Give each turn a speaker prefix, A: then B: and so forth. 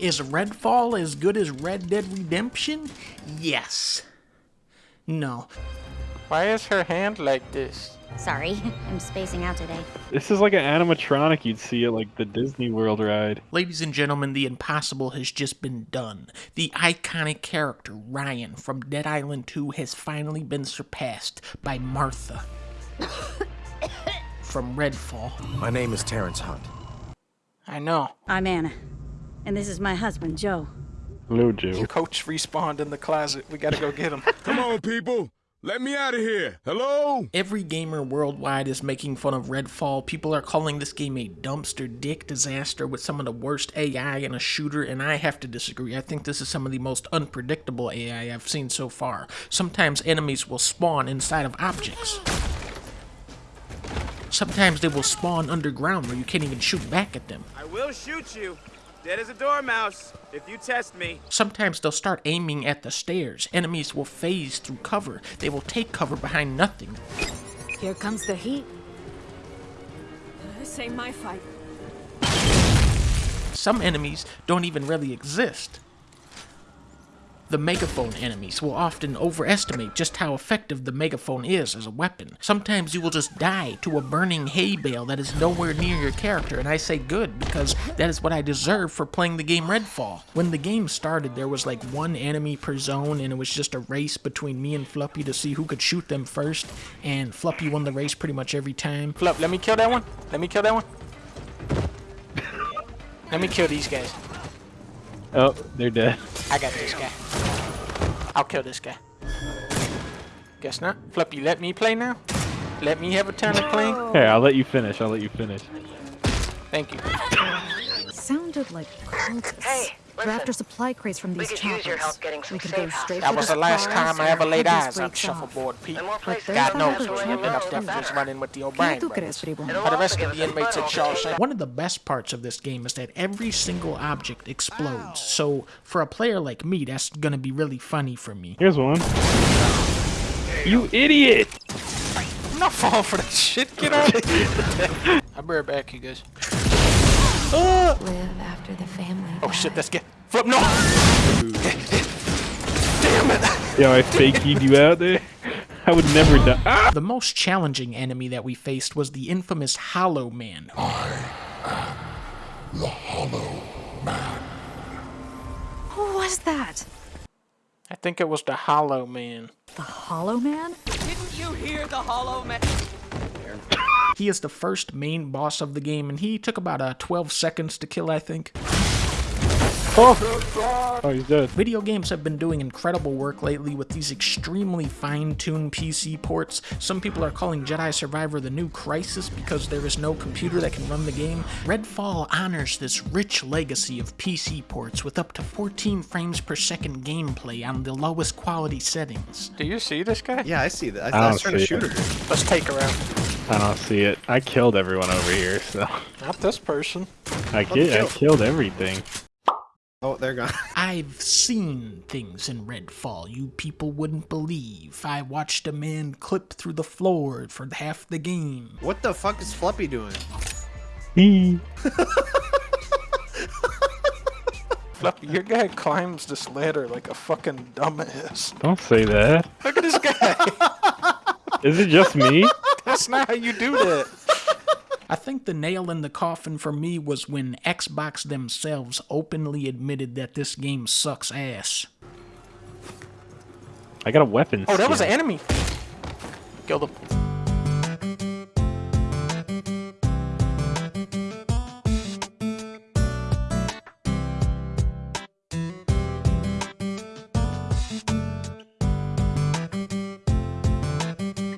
A: Is Redfall as good as Red Dead Redemption? Yes. No.
B: Why is her hand like this?
C: Sorry, I'm spacing out today.
D: This is like an animatronic you'd see at like the Disney World ride.
A: Ladies and gentlemen, the impossible has just been done. The iconic character, Ryan, from Dead Island 2 has finally been surpassed by Martha from Redfall.
E: My name is Terrence Hunt.
B: I know.
F: I'm Anna, and this is my husband, Joe.
D: Hello, Joe.
B: Coach respawned in the closet. We gotta go get him.
G: Come on, people. Let me out of here. Hello?
A: Every gamer worldwide is making fun of Redfall. People are calling this game a dumpster dick disaster with some of the worst AI in a shooter, and I have to disagree. I think this is some of the most unpredictable AI I've seen so far. Sometimes enemies will spawn inside of objects. Sometimes they will spawn underground where you can't even shoot back at them.
H: I will shoot you. Dead as a dormouse, if you test me.
A: Sometimes they'll start aiming at the stairs. Enemies will phase through cover. They will take cover behind nothing.
F: Here comes the heat.
I: This ain't my fight.
A: Some enemies don't even really exist. The megaphone enemies will often overestimate just how effective the megaphone is as a weapon. Sometimes you will just die to a burning hay bale that is nowhere near your character, and I say good because that is what I deserve for playing the game Redfall. When the game started, there was like one enemy per zone, and it was just a race between me and Fluffy to see who could shoot them first, and Fluffy won the race pretty much every time.
B: Flup, let me kill that one. Let me kill that one. let me kill these guys.
D: Oh, they're dead.
B: I got this guy. I'll kill this guy. Guess not. Fluppy, let me play now. Let me have a turn of playing.
D: Hey, I'll let you finish. I'll let you finish.
B: Thank you.
F: Sounded like cultists.
J: Hey,
F: We're after supply crates from
J: We
F: these
J: could
F: choppers.
J: use your help getting some
F: we could
J: safe
F: go straight
B: That
F: for
B: was
F: the
B: the last time I ever laid eyes on. Shuffleboard Pete.
J: And more places
F: there's
B: God
F: that
B: knows
F: other
B: we
F: trouble.
B: ended up
F: Better.
B: definitely running with the
F: ¿Qué
B: O'Brien
F: tú
B: brothers. For the rest of the inmates at
J: fun.
B: Shawshank.
A: One of the best parts of this game is that every single object explodes. So for a player like me, that's gonna be really funny for me.
D: Here's one. You idiot!
B: I'm not falling for that shit. Get out of here. I'll be right back, you guys.
C: Live after the family.
B: Oh shit, that's get. Flip, no! Damn it.
D: Yo, I faked you out there. I would never die. Ah!
A: The most challenging enemy that we faced was the infamous Hollow Man. I am the Hollow Man.
F: Who was that?
B: I think it was the Hollow Man.
F: The Hollow Man?
H: Didn't you hear the hollow man?
A: He is the first main boss of the game, and he took about uh, 12 seconds to kill, I think.
D: Oh. oh, he's dead.
A: Video games have been doing incredible work lately with these extremely fine-tuned PC ports. Some people are calling Jedi Survivor the new Crysis because there is no computer that can run the game. Redfall honors this rich legacy of PC ports with up to 14 frames per second gameplay on the lowest quality settings.
B: Do you see this guy?
E: Yeah, I see that. I
D: I
E: thought I was
D: don't
E: trying to
D: see it.
E: shoot her.
B: Let's take her out.
D: I don't see it. I killed everyone over here, so
B: Not this person.
D: I ki- I killed everything.
E: Oh, they're gone.
A: I've seen things in Redfall you people wouldn't believe. I watched a man clip through the floor for half the game.
E: What the fuck is Fluffy doing?
D: Hee.
B: Fluffy, your guy climbs this ladder like a fucking dumbass.
D: Don't say that.
B: Look at this guy.
D: Is it just me?
B: That's not how you do that.
A: I think the nail in the coffin for me was when Xbox themselves openly admitted that this game sucks ass.
D: I got a weapon.
B: Oh, that was an enemy. Kill him.